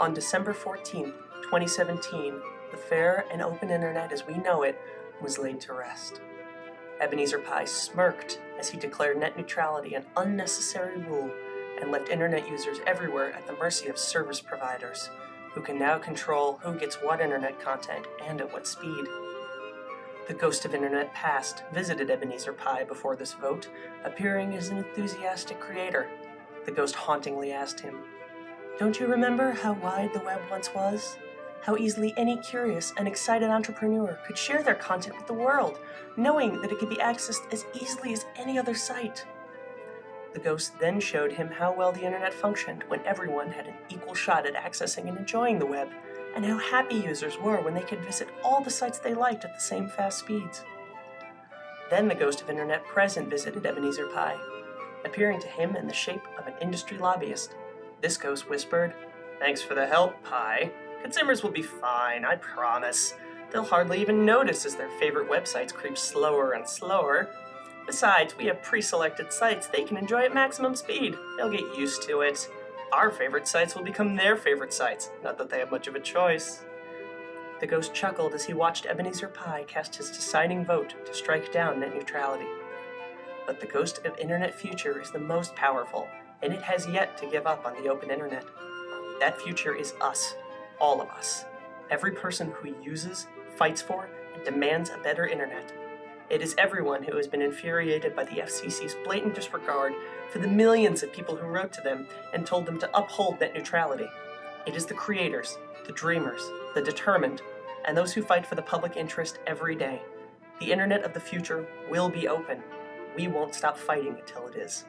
On December 14, 2017, the fair and open internet as we know it was laid to rest. Ebenezer Pai smirked as he declared net neutrality an unnecessary rule and left internet users everywhere at the mercy of service providers, who can now control who gets what internet content and at what speed. The ghost of internet past visited Ebenezer Pai before this vote, appearing as an enthusiastic creator. The ghost hauntingly asked him, Don't you remember how wide the web once was? How easily any curious and excited entrepreneur could share their content with the world, knowing that it could be accessed as easily as any other site. The ghost then showed him how well the internet functioned when everyone had an equal shot at accessing and enjoying the web, and how happy users were when they could visit all the sites they liked at the same fast speeds. Then the ghost of internet present visited Ebenezer Pai, appearing to him in the shape of an industry lobbyist. This ghost whispered, Thanks for the help, Pai. Consumers will be fine, I promise. They'll hardly even notice as their favorite websites creep slower and slower. Besides, we have pre-selected sites they can enjoy at maximum speed. They'll get used to it. Our favorite sites will become their favorite sites, not that they have much of a choice. The ghost chuckled as he watched Ebenezer Pai cast his deciding vote to strike down net neutrality. But the ghost of Internet Future is the most powerful, and it has yet to give up on the open internet. That future is us, all of us. Every person who uses, fights for, and demands a better internet. It is everyone who has been infuriated by the FCC's blatant disregard for the millions of people who wrote to them and told them to uphold net neutrality. It is the creators, the dreamers, the determined, and those who fight for the public interest every day. The internet of the future will be open. We won't stop fighting until it is.